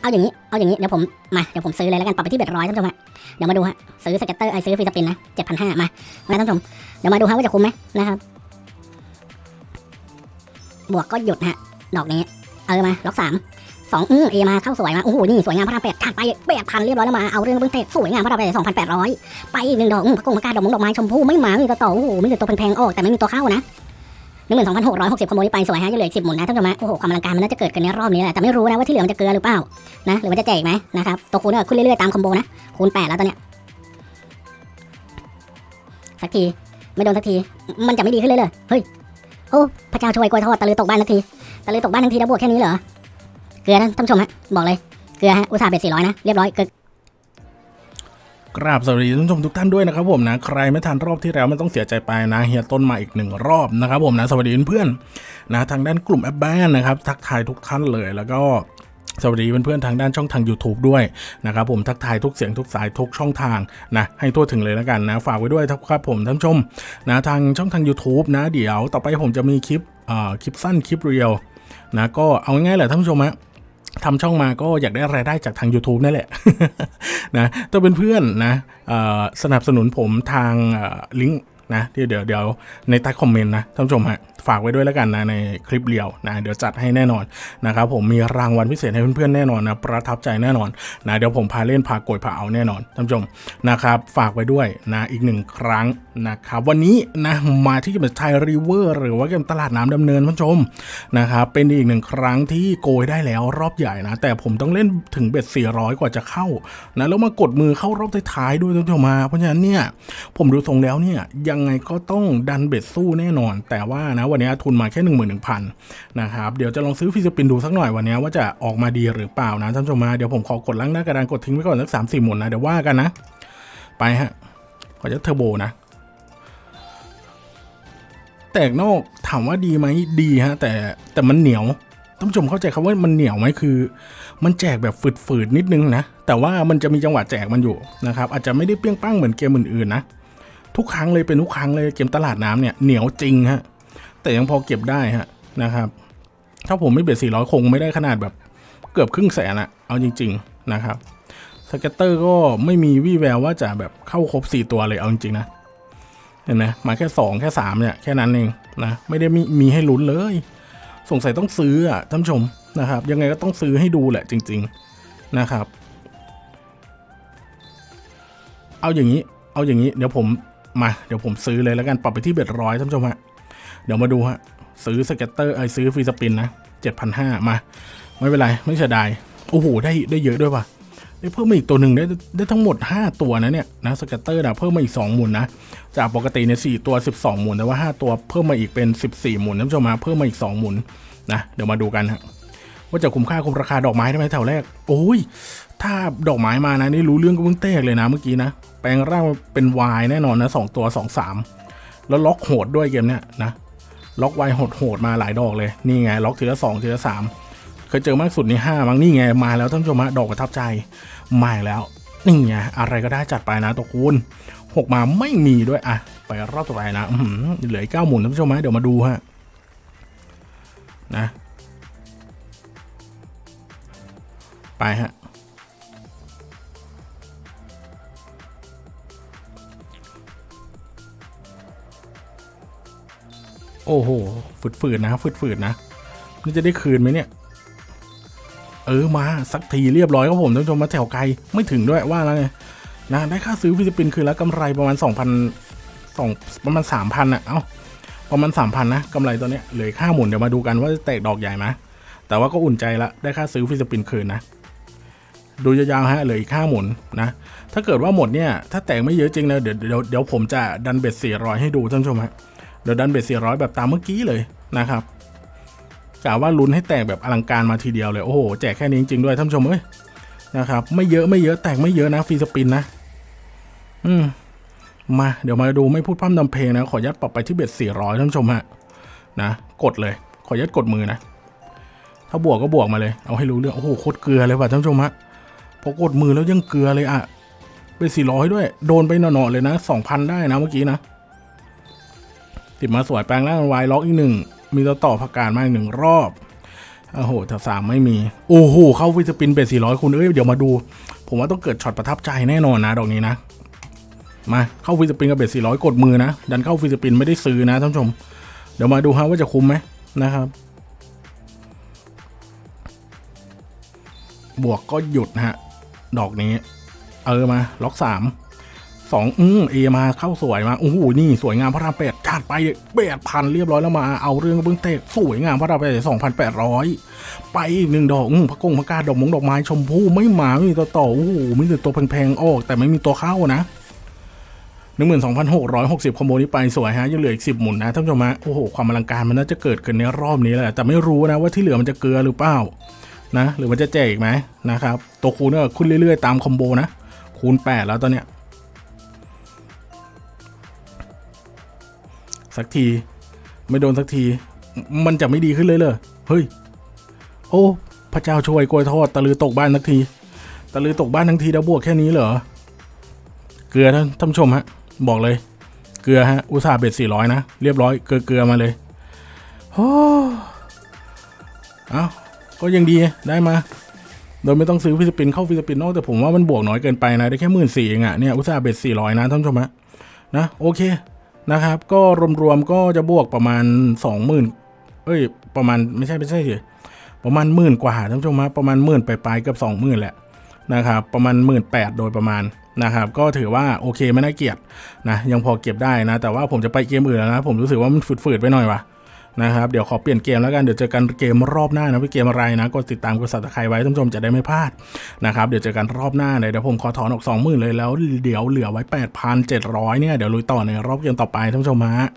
เอาอย่างนี้เอาอย่างนี้เดี๋ยวผมมาเดี๋ยวผมซื้อเลยแล้วกันปรับไปที่ bet ร้อยท่านผู้ชมฮะเดี๋ยวมาดูฮะซื้อ scatter เอ้ยซื้อ free spin นะเจ็ดพันห้ามามาท่านผู้ชมเดี๋ยวมาดูฮะว่าจะคุ้มไหมนะครับบวกก็หยุดฮะดอกนี้เออมาล็อกสามสองอือเอมาเข้าสวยมาโอ้โหนี่สวยงามพระรามแปดขาดไปแปดพันเรียบร้อยแล้วมาเอาเรื่องเบื้องเตะสวยงามพระรามแปดสองพันแปดร้อยไปอีกหนึ่งดอกอืมพระกงพระกาดอกมงดอกไม้ชมพู่ไม่มาไม่มีตัวต่อโอ้โหไม่มีตัวแพงๆออกแต่ไม่มีตัวเข้านะ หนึ่งหมื่นสองพันหกร้อยหกสิบขโมยไปสวยฮะยังเหลืออีกสิบหมุนนะท่านผู้ชมฮะโอ้โหความอลังการมันน่าจะเกิดกันในรอบนี้แหละแต่ไม่รู้นะว่าที่เหลือมันจะเกลือหรือเปล่านะหรือมันจะแจกอีกไหมนะครับตัวคูณก็ขึ้นเรื่อยๆตามคอมโบนะคูณแปดแล้วตอนเนี้ยสักทีไม่โดนสักทีมันจะไม่ดีขึ้นเลยเลยเฮ้ยโอ้พระเจ้าช่วยกล้วยทอดตะลือตกบ้านทันทีตะลือตกบ้านทันทีแล้วบวกแค่นี้เหรอเกลือนะท่านผู้ชมฮะบอกเลยเกลือฮะอุตส่าห์เบ็ดสี่ร้อยนะเรียบร้อยเกลือ กราบสวัสดีท่านผู้ชมทุกท่านด้วยนะครับผมนะใครไม่ทันรอบที่แล้วไม่ต้องเสียใจไปนะเฮียต้นมาอีกหนึ่งรอบนะครับผมนะสวัสดีเพื่อนๆนะทางด้านกลุ่มแอปบ้านนะครับทักทายทุกท่านเลยแล้วก็สวัสดีเพื่อนๆทางด้านช่องทาง YouTube ด้วยนะครับผมทักทายทุกเสียงทุกสายทุกช่องทางนะให้ทั่วถึงเลยแล้วกันนะฝากไว้ด้วยครับผมท่านผู้ชมนะทางช่องทาง YouTube นะเดี๋ยวต่อไปผมจะมีคลิปอ่าคลิปสั้นคลิปเรียวนะก็เอาง่ายๆแหละท่านผู้ชมฮะ ทำช่องมาก็อยากได้รายได้จากทาง YouTube นั่นแหละนะถ้าเป็นเพื่อนนะสนับสนุนผมทางลิงก์นะที่เดี๋ยวเดี๋ยวในใต้คอมเมนต์นะท่านผู้ชมฮะ ฝากไว้ด้วยแล้วกันนะในคลิปเรียวนะเดี๋ยวจัดให้แน่นอนนะครับผมมีรางวัลพิเศษให้เพื่อนๆแน่นอนนะประทับใจแน่นอนนะเดี๋ยวผมพาเล่นพาโกยพาเอาแน่นอนท่านผู้ชมนะครับฝากไว้ด้วยนะอีกหนึ่งครั้งนะครับวันนี้นะมาที่เกม Thai River หรือว่าเกมตลาดน้ำดำเนินท่านผู้ชมนะครับเป็นอีกหนึ่งครั้งที่โกยได้แล้วรอบใหญ่นะแต่ผมต้องเล่นถึง bet 400 กว่าจะเข้านะแล้วมากดมือเข้ารอบท้ายๆด้วยท่านผู้ชมมาเพราะฉะนั้นเนี่ยผมดูทรงแล้วเนี่ยยังไงก็ต้องดันเบ็ดสู้แน่นอน แต่ว่านะวันนี้ทุนมาแค่11,000นหนึ่งพันนะครับเดี๋ยวจะลองซื้อฟิสปินดูสักหน่อยวันนี้ว่าจะออกมาดีหรือเปล่านะท่านผู้ชมมาเดี๋ยวผมขอกดล่างหน้ากระดานกดทิ้งไว้ก่อนสักสามสี่หมุนนะเดี๋ยวว่ากันนะ ไปฮะขอจะเทอร์โบนะแตกนอกถามว่าดีไหมดีฮะ แต่แต่มันเหนียวท่านผู้ชมเข้าใจคำว่ามันเหนียวไหมคือ มันแจกแบบฝืดๆนิดนึงนะแต่ว่ามันจะมีจังหวะแจกมันอยู่นะครับอาจจะไม่ได้เปรี้ยงปั้งเหมือนเกมอื่นๆนะทุกครั้งเลยเป็นทุกครั้งเลยเกมตลาดน้ำเนี่ยเหนียวจริงฮะ แต่ยังพอเก็บได้ฮะนะครับ ถ้าผมไม่ bet สี่ร้อยคงไม่ได้ขนาดแบบเกือบครึ่งแสนอะเอาจริง ๆ นะครับ scatter ก็ไม่มีวี่แววว่าจะแบบเข้าครบ 4 ตัวเลยเอาจริงๆนะ เห็นไหมมาแค่ 2 แค่ 3 เนี่ย แค่นั้นเองนะ ไม่ได้มีมีให้ลุ้นเลย สงสัยต้องซื้ออะท่านชมนะครับ ยังไงก็ต้องซื้อให้ดูแหละจริง ๆนะครับ เอาอย่างนี้ เอาอย่างนี้ เดี๋ยวผมมา เดี๋ยวผมซื้อเลยแล้วกัน ปรับไปที่ bet ร้อยท่านชมฮะ เดี๋ยวมาดูฮะซื้อ scatter เอ้ยซื้อ free spin นะเจ็ดพันห้ามา ไม่เป็นไร ไม่เสียดาย โอ้โห ได้ได้เยอะด้วยว่ะได้เพิ่มมาอีกตัวหนึ่งได้ได้ทั้งหมด 5 ตัวนะเนี่ยนะ scatter นะเพิ่มมาอีก 2 หมุนนะ จากปกติเนี่ยสตัว 12 หมุนแต่ว่า 5 ตัวเพิ่มมาอีกเป็น 14 หมุนท่านผู้ชมมาเพิ่มมาอีก 2 หมุนนะเดี๋ยวมาดูกันฮะว่าจะคุ้มค่าคุ้มราคาดอกไม้ได้ไหมแถวแรก โอ้ย ถ้าดอกไม้มานะนี่รู้เรื่องก็เพิ่งเต้เลยนะเมื่อกี้นะ แปลงร่างเป็นวายแน่นอนนะสองตัวสองสามแล้วล็อกโหดด้วยเกมเนี้ยนะ ล็อกไวโหดโหดมาหลายดอกเลย นี่ไง ล็อกทีละสองทีละสามเคยเจอมากสุดนี่ห้ามั้งนี่ไงมาแล้วท่านผู้ชมฮะดอกประทับใจมาแล้วนี่ไงอะไรก็ได้จัดไปนะตัวคูณหกมาไม่มีด้วยอะไปรอบต่อไปนะเหลือเก้าหมุนท่านผู้ชมฮะเดี๋ยวมาดูฮะนะ ไปฮะ โอ้โหฝืดๆนะฝืดๆนะนี่จะได้คืนไหมเนี่ย เออมาสักทีเรียบร้อยครับผมท่านผู้ชมมาแถวไกลไม่ถึงด้วยว่ะแล้วไงนะได้ค่าซื้อ free spin คืนแล้วกำไรประมาณ 2,000สองประมาณ 3,000อะเอ้าประมาณ 3,000 นะกำไรตัวเนี้ยเหลือค่าหมุนเดี๋ยวมาดูกันว่าจะแตกดอกใหญ่ไหมแต่ว่าก็อุ่นใจละได้ค่าซื้อ free spin คืนนะดูยาวๆฮะเหลืออีกค่าหมุนนะ ถ้าเกิดว่าหมดเนี่ยถ้าแตกไม่เยอะจริงนะเดี๋ยวเดี๋ยวเดี๋ยวผมจะดัน bet 400 ให้ดูท่านผู้ชมฮะ เดี๋ยวดันเบ็ด400แบบตามเมื่อกี้เลยนะครับกะว่าลุ้นให้แตกแบบอลังการมาทีเดียวเลย โอ้โห แจกแค่นี้จริงๆด้วยท่านผู้ชมเอ้ยนะครับไม่เยอะไม่เยอะแตกไม่เยอะนะฟรีสปินนะ อืมมาเดี๋ยวมาดูไม่พูดพร่ำนำเพลงนะ ขอยัดปรับไปที่เบ็ด400ท่านผู้ชมฮะนะกดเลย ขอยัดกดมือนะ ถ้าบวกก็บวกมาเลย เอาให้รู้เรื่อง โอ้โหโคตรเกลือเลยว่ะท่านผู้ชมฮะพอกดมือแล้วยังเกลือเลยอะเป็น400ด้วย โดนไปหน่อๆเลยนะ2,000ได้นะเมื่อกี้นะ ติดมาสวยแปลงร่างวายล็อกอีกหนึ่ง มีตัวต่อผักกาดมาอีกหนึ่งรอบโอ้โหแถวสามไม่มี โอ้โห เข้า free spin bet สี่ร้อยคุณเอ้ย เดี๋ยวมาดู ผมว่าต้องเกิดช็อตประทับใจแน่นอนนะดอกนี้นะ มาเข้า free spin กับ bet สี่ร้อยกดมือนะ ดันเข้า free spin ไม่ได้ซื้อนะท่านผู้ชม เดี๋ยวมาดูฮะว่าจะคุ้มไหมนะครับ บวกก็หยุดฮะ ดอกนี้ เออมา ล็อกสาม สองอืมเอมาเข้าสวยมาโอ้โหนี่สวยงามพระรามแปดจัดไปแปดพันเรียบร้อยแล้วมาเอาเรื่องเบื้องเตะสวยงามพระรามแปดสองพันแปดร้อยไปอีกหนึ่งดอกอืมพระกงพระกาดอกมงดอกไม้ชมพู่ไม่มาไม่มีตัวต่อโอ้โหมีแต่ตัวแพงๆออก แต่ไม่มีตัวเข้านะหนึ่งหมื่นสองพันหกร้อยหกสิบคอมโบนี้ไปสวยฮะยังเหลืออีกสิบหมุนนะท่านผู้ชมฮะโอ้โหความอลังการมันน่าจะเกิดขึ้นในรอบนี้แหละแต่ไม่รู้นะว่าที่เหลือมันจะเกลือหรือเปล่านะ หรือมันจะแจกอีกไหมนะครับตัวคูณก็ขึ้นเรื่อยๆ ตามคอมโบนะคูณ8แล้วตอนเนี้ย สักที ไม่โดนสักที มันจะไม่ดีขึ้นเลยเลยเฮ้ย โอ้ พระเจ้าช่วยกล้วยทอดตะลือตกบ้านทักทีตะลือตกบ้านทั้งทีแล้วบวกแค่นี้เหรอเกลือท่านท่านชมฮะ บอกเลย เกลือฮะ อุตสาห์เบ็ดสี่ร้อยนะ เรียบร้อยเกลือเกลือมาเลยโอ้เอาก็ยังดีได้มา โดยไม่ต้องซื้อ free spin เข้า free spin นอกแต่ผมว่ามันบวกน้อยเกินไปนะ ได้แค่หมื่นสี่เองอะเนี่ย อุตสาห์ bet สี่ร้อยนะท่านชมฮะนะโอเค นะครับ ก็รวมๆก็จะบวกประมาณสองหมื่นเอ้ย ประมาณไม่ใช่ไม่ใช่สิประมาณหมื่นกว่าท่านผู้ชมฮะประมาณหมื่นไปลายๆเกือบสองหมื่นแหละนะครับประมาณหมื่นแปดโดยประมาณนะครับก็ถือว่าโอเคไม่น่าเกลียดนะยังพอเก็บได้นะ แต่ว่าผมจะไปเกมอื่นแล้วนะ ผมรู้สึกว่ามันฝืดๆไปหน่อยว่ะ นะครับ เดี๋ยวขอเปลี่ยนเกมแล้วกัน เดี๋ยวเจอกันเกมรอบหน้านะเป็นเกมอะไรนะ กดติดตามกดสับสไครไว้ท่านผู้ชมจะได้ไม่พลาดนะครับ เดี๋ยวเจอกันรอบหน้าเลยเดี๋ยวผมขอถอนออกสองหมื่นเลยแล้ว เดี๋ยวเหลือไว้แปดพันเจ็ดร้อยเนี่ย เดี๋ยวลุยต่อในรอบเกมต่อไปท่านผู้ชมฮะ